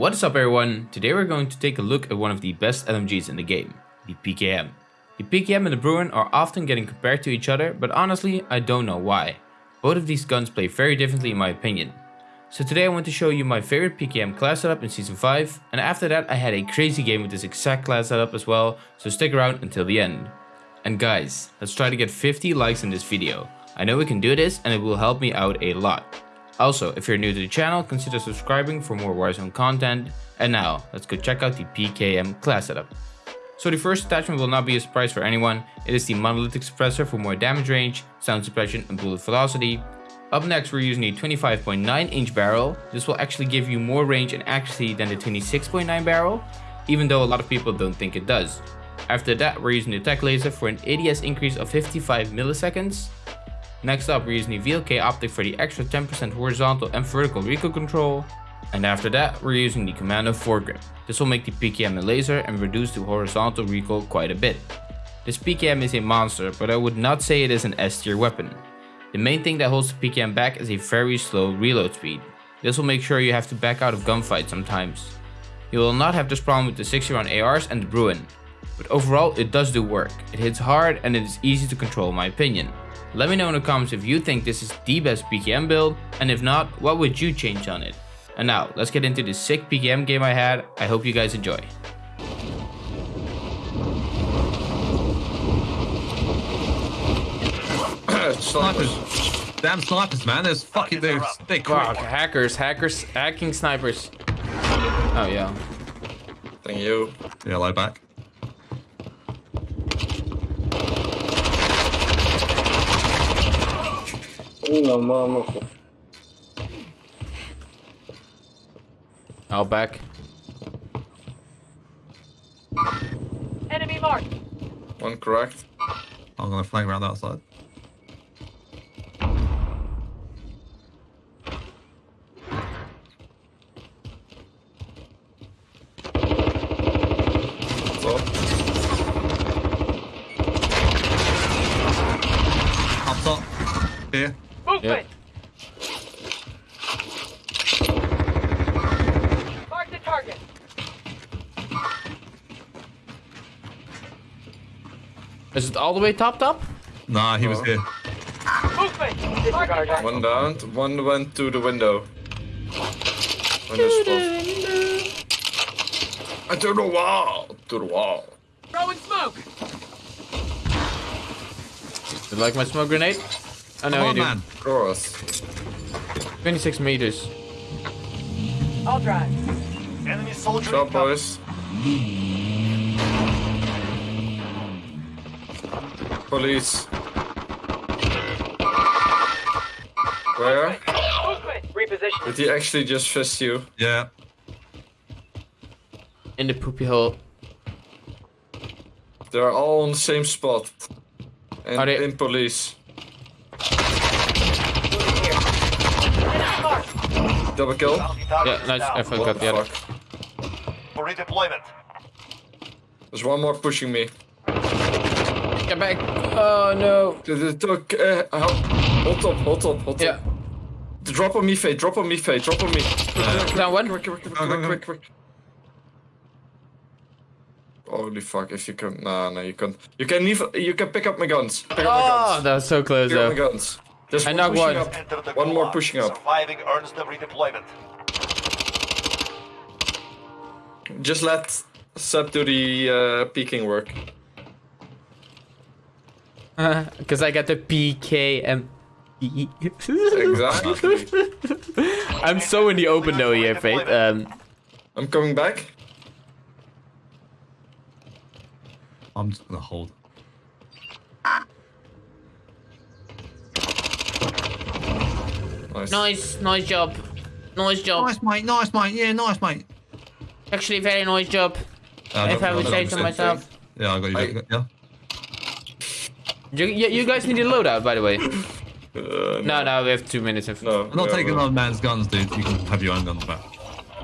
What is up everyone? Today we're going to take a look at one of the best LMGs in the game, the PKM. The PKM and the Bruen are often getting compared to each other, but honestly I don't know why. Both of these guns play very differently in my opinion. So today I want to show you my favorite PKM class setup in Season 5, and after that I had a crazy game with this exact class setup as well, so stick around until the end. And guys, let's try to get 50 likes in this video. I know we can do this and it will help me out a lot. Also, if you're new to the channel, consider subscribing for more Warzone content. And now, let's go check out the PKM class setup. So the first attachment will not be a surprise for anyone. It is the monolithic suppressor for more damage range, sound suppression and bullet velocity. Up next we're using a 25.9 inch barrel. This will actually give you more range and accuracy than the 26.9 barrel, even though a lot of people don't think it does. After that we're using the tac laser for an ADS increase of 55 milliseconds. Next up we're using the VLK optic for the extra 10% horizontal and vertical recoil control. And after that we're using the Commando foregrip. This will make the PKM a laser and reduce the horizontal recoil quite a bit. This PKM is a monster, but I would not say it is an S tier weapon. The main thing that holds the PKM back is a very slow reload speed. This will make sure you have to back out of gunfights sometimes. You will not have this problem with the 60 round ARs and the Bruen. But overall it does do work. It hits hard and it is easy to control in my opinion. Let me know in the comments if you think this is the best PKM build, and if not, what would you change on it? And now, let's get into the sick PKM game I had, I hope you guys enjoy. snipers. Damn snipers, man. There's fucking there's they wow, hackers, hackers, hacking snipers. Oh yeah. Thank you. Yeah, lie back. No, mama. Out back. Enemy mark. One correct. I'm gonna flank around that side. Up top. Here. Movement! Mark the target. Is it all the way top top? Nah, he was here. Movement! Mark. One down, one went to the window. Window spot. And to the wall! To the wall. Throwing smoke! You like my smoke grenade? I know Come you on, do. man. Of course. 26 meters. I'll drive. Enemy soldier Stop, boys. Police. Where? Movement! Reposition. Did he actually just fist you? Yeah. In the poopy hole. They're all on the same spot. And Are they- in police. Enemy mark. Double kill. Bounty Yeah, nice. I down. forgot the the other. fuck? For redeployment. There's one more pushing me. Get back. Oh no. Uh. Hold up, hold up, hold Yeah. Drop on me, Faye. Drop on me, Faye. Drop on me. Down one. Quick, quick, quick, Go, go, quick, quick, quick. Holy fuck! If you can, nah, no, you can't. You can even. You can pick up my guns. Pick up my Oh, guns. that was so close Pick up my though. guns. There's I one pushing one. up. Enter the One more pushing up. Surviving earns them redeployment. Just let Seb do the uh, peeking work. Because I got the PKM. Exactly. I'm so in the open though here, Faith. Um, I'm coming back. I'm just gonna hold. Nice. nice, nice job. Nice job. Nice, mate. Nice, mate. Yeah, nice, mate. Actually, very nice job. Uh, If I would say so same myself. Yeah, I got you. I- got you, Yeah. You, you, you guys need a loadout, by the way. Uh, No, no, we have two minutes. Of... no. I'm not no, taking no. another man's guns, dude. You can have your own guns back.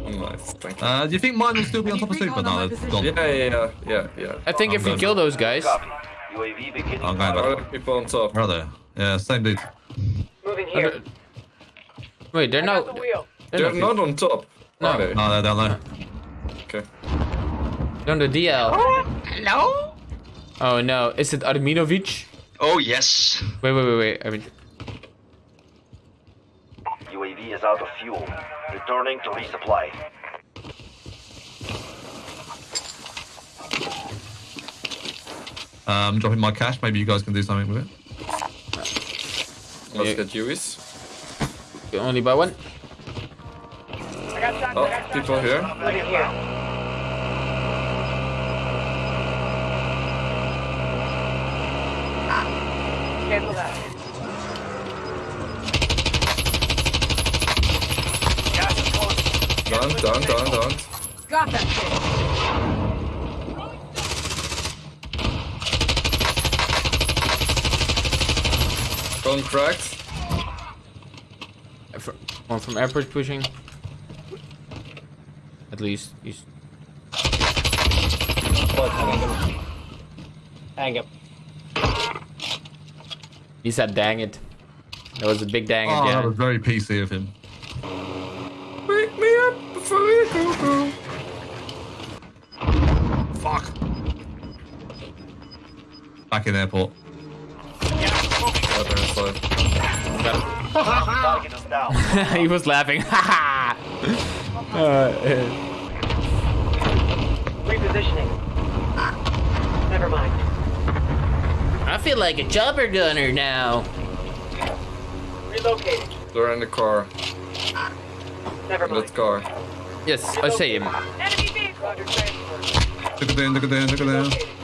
Nice, thank you. Uh, do you think mine will still be on top of super? No, they've gone. Yeah, yeah, yeah, yeah, yeah. I think I'm if we good. kill those guys, Copy. UAV beginning. I'm going Other back. people on top. Where are? Yeah, same dude. Moving here. Wait, they're I got the not. wheel. They're They're not. not on top. No. They? No, they're down there. Okay. On the DL. Hello? Oh no, is it Arminovic? Oh, yes. Wait, wait, wait, wait. I mean, UAV is out of fuel. Returning to resupply. Um, dropping my cash. Maybe you guys can do something with it. Let's Yeah. get UEs. You only buy one. I got shots. Oh, I got shots. people here. Look at here. Cancel that. Gas. Done, done, done, done. Got that shit. Gone cracked. Fr- One from airport pushing. At least he's. Hang up. He said, "Dang it." That was a big dang Oh, it. that was very PC of him. Wake me up before you go go. Fuck. Back in airport. Oh, they're inside. Got Target is down. him. he was laughing. uh, uh, Repositioning. Never mind. I feel like a chopper gunner now. Relocating. They're in the car. Never In mind. that car. Yes, I see him. Enemy vehicle. Roger transfer. Look at them, look at them, look at them.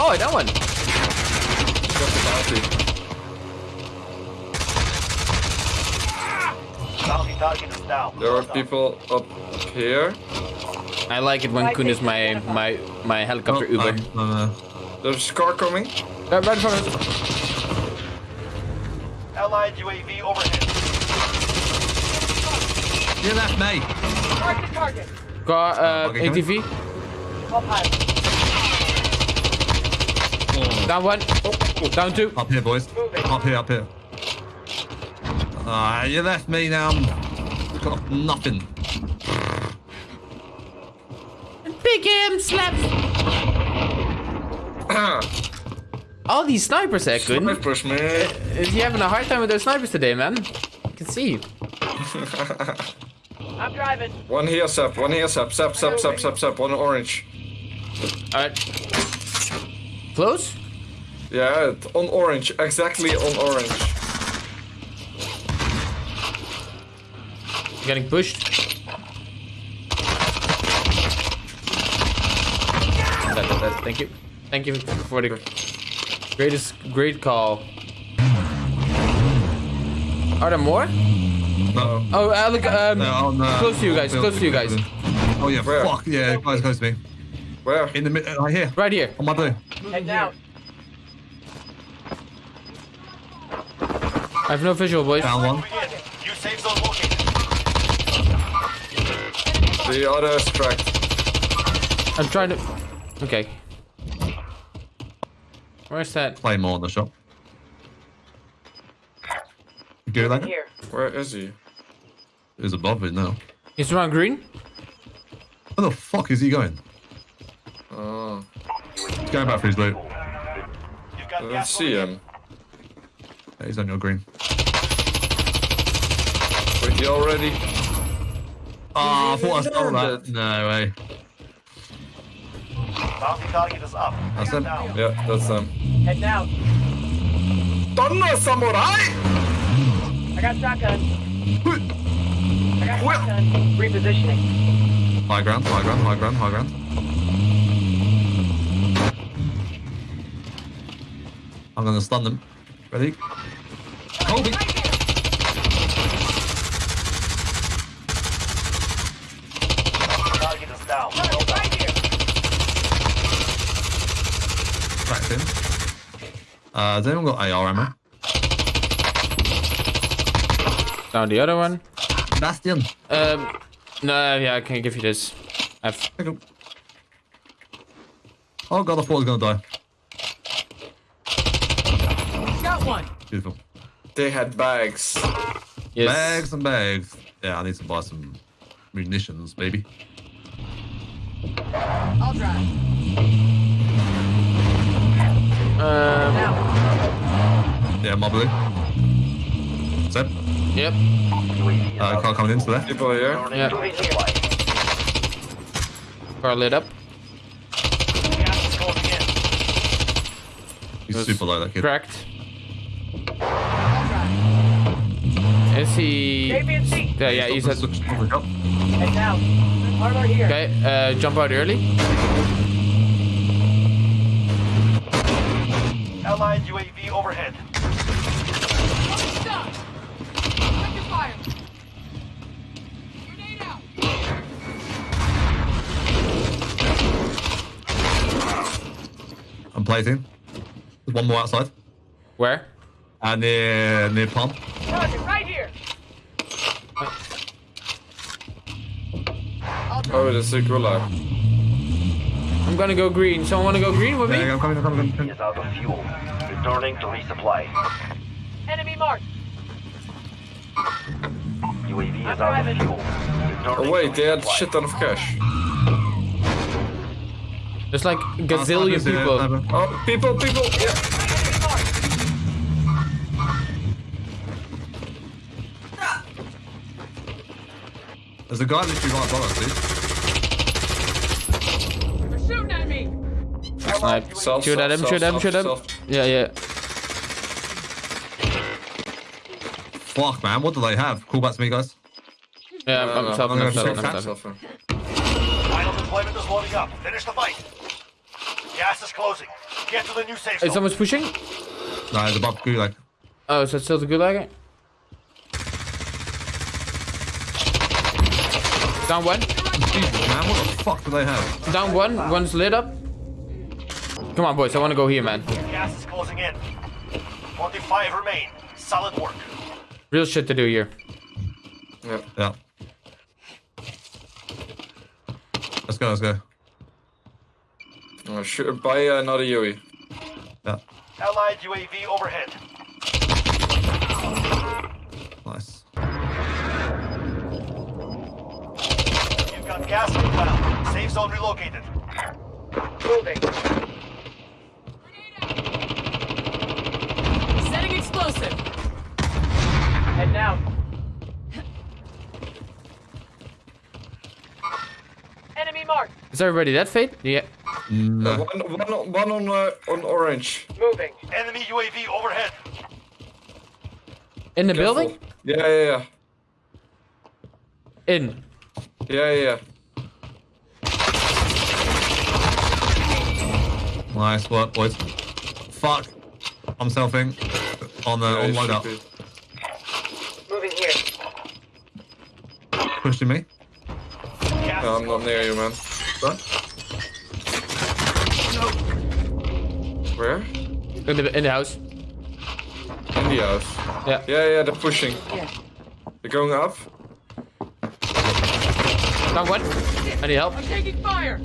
Oh, that one. Got the bounty. Bounty target down. There are people up here. I like it when Kun is my my my helicopter Oh, Uber. no, no. There's a car coming. Uh, right, right in front of us. Allied UAV overhead. You left me. Mark the target. Car, uh, Okay, coming. ATV. All. Down one. Down two. Up here, boys. Up here, up here. Ah, you left me now. I'm got nothing. Big him, slap. All these snipers, eh, Kun. Snipers, man. Is he having a hard time with those snipers today, man? I can see. I'm driving. One here, Sap. One here, Sap. Sap, Sap, Sap, Sap, Sap. One orange. Alright. Close? Yeah, on orange. Exactly on orange. Getting pushed. Thank you. Thank you for the greatest, great call. Are there more? No. Oh, uh, look, um, No, no. close to you guys, close to you guys. Oh yeah, Where? fuck yeah, guys close to me. Where? In the middle, uh, right here, Right here. on my blue. Heading out. I have no visual, boys. Down one. Moving in. New safe zone located. The other is cracked. I'm trying to. Okay. Where's that? Play more in the shop. You good like? Here. Where is he? He's above it now. He's around green. Where the fuck is he going? Oh, He's going back for his loot. You've I don't uh, see him. Um, yeah, he's on your green. Wait, he already. Oh, I thought I stole that. landed. No way. Bounty target is up. That's Bring him. down. Yeah, that's um, him. Heading out. Thunder Samurai! I got shotgun. I got shotgun. Repositioning. High ground, high ground, high ground, high ground. I'm gonna stun them. Ready? Kobe! Target is down. Well done. Right here. Cracked him. Uh, has anyone got AR ammo? Down the other one. Bastion! Um, no, yeah, I can give you this. I've. Oh god, I thought I was gonna die. Beautiful. They had bags. Yes. Bags and bags. Yeah, I need to buy some munitions, baby. I'll drive. Um, Now. Yeah, mobily. Seb, yep. Uh, car of coming in to the left. People here. Yeah. Car lit up. Gas is closing in. He's super low, that kid. Cracked. I'll drive. Is he? Stay in seat. Yeah, yeah. He's at. Switch- switch up. Head down. Hardware here. Okay. Uh, jump out early. Allied UAV overhead. I'm plating. There's one more outside. Where? Uh, near, near pump. Target right here. I'll drive. Oh, that's a gulag. I'm gonna go green. Someone wanna go green with me? yeah, I'm coming, I'm coming, I'm coming. Is out of fuel. Returning to resupply. Enemy marked. UAV is I'm out of fuel. Returning Oh wait, they had resupply. shit ton of cash. There's like a gazillion people. Oh, people, people. Yeah. There's a guy literally right above us, dude. They're shooting at me. Snipe. Self, Shoot at him. self, Shoot at him. Shoot at him. self. Yeah, yeah. Fuck, man, what do they have? Call back to me, guys. Yeah, I'm, No, I'm. I'm I'm gonna selfing. I'm check selfing. Self. Final deployment is loading up. Finish the fight. Gas is closing. Get to the new safe zone. Is someone pushing. No, it's above Gulag. Oh, so it's still the gulag? Down one. Jesus, man, what the fuck do they have? Down one. One's lit up. Come on, boys. I want to go here, man. Gas is closing in. 25 remain. Solid work. Real shit to do here. Yeah. Yeah. Let's go, let's go. Oh, shoot, buy uh, another Yui. Yeah, Allied UAV overhead. Got gas inbound. Safe zone relocated. Moving. Setting explosive. Head down. Enemy marked. Is everybody that fate? Yeah. No. One, one, one on uh, on orange. Moving. Enemy UAV overhead. In the Careful. building? Yeah, yeah, yeah. In. Yeah, yeah, yeah. Nice work, boys. Fuck. I'm selfing on the Yeah, on it should loadout. Moving here. Pushing me. No, I'm not near you, man. What? Where? In the in the house. In the house. Yeah. Yeah, yeah, they're pushing. They're going up. Down one. I need help. I'm taking fire.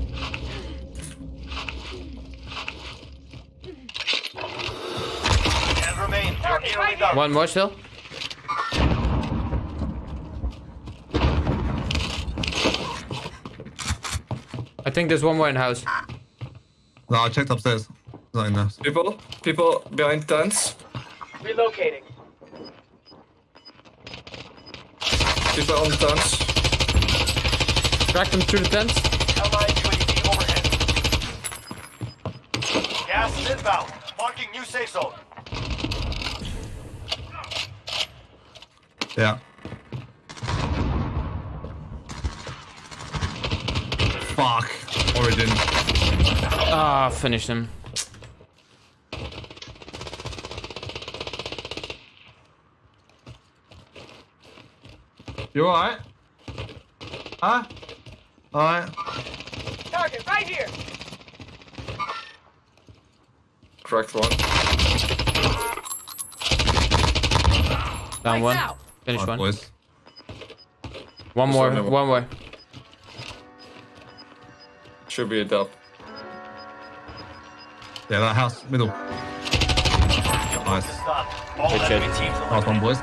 Ten remain. You're nearly done. One more still. I think there's one more in house. No, I checked upstairs. There's Not in there. People, people behind tents. Relocating. People on the tents. Track them through the fence. Allied UAV overhead. Gas is inbound. Marking new safe zone. Yeah. Fuck. Origin. Ah, finish them. You alright? Huh? Alright. Target right here. Correct one. Down Lights one. out. Finish Alright, one. boys. One more. one more. One more. Should be a dub. Yeah, that house, middle. Nice. is done. All Good enemy shit. teams one, boys.